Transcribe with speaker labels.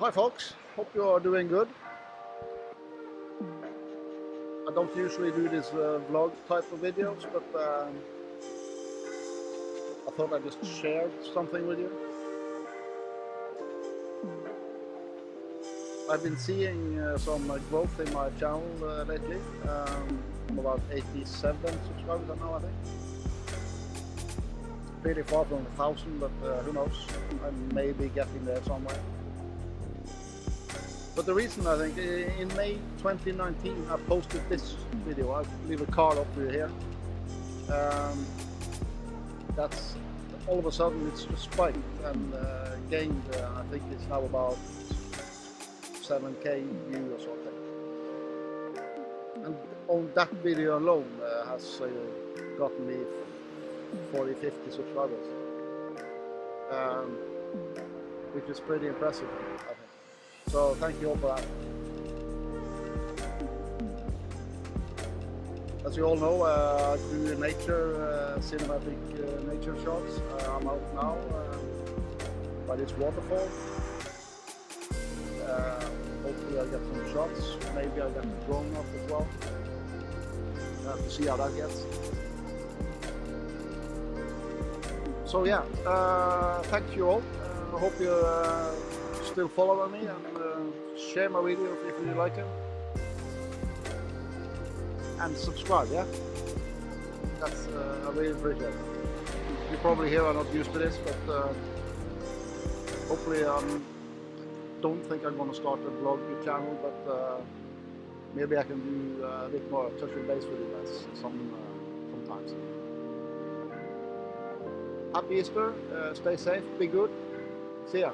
Speaker 1: hi folks, hope you are doing good. I don't usually do this uh, vlog type of videos, but um, I thought I'd just share something with you. I've been seeing uh, some uh, growth in my channel uh, lately. Um, I'm about 87 subscribers now, I think. Pretty far from a thousand, but uh, who knows? I may be getting there somewhere. But the reason I think in May 2019 I posted this video. I'll leave a card up here. Um, that's all of a sudden it's spiked and uh, gained. Uh, I think it's now about 7k view or something. And on that video alone uh, has uh, gotten me 40, 50 subscribers. Um, which is pretty impressive, I think. So thank you all for that. As you all know, uh, I do nature, uh, cinematic uh, nature shots. Uh, I'm out now by this waterfall. Uh, hopefully I get some shots. Maybe I get the drone up as well. I have to see how that gets. So yeah, uh, thank you all. I hope you still following me and uh, share my videos if you like them. And subscribe, yeah? That's, uh, I really appreciate it. You probably hear I'm not used to this, but uh, hopefully I um, don't think I'm to start a vlog channel, but uh, maybe I can do uh, a bit more touch and base with you guys some, uh, sometimes. Happy Easter, stay safe, be good, see ya.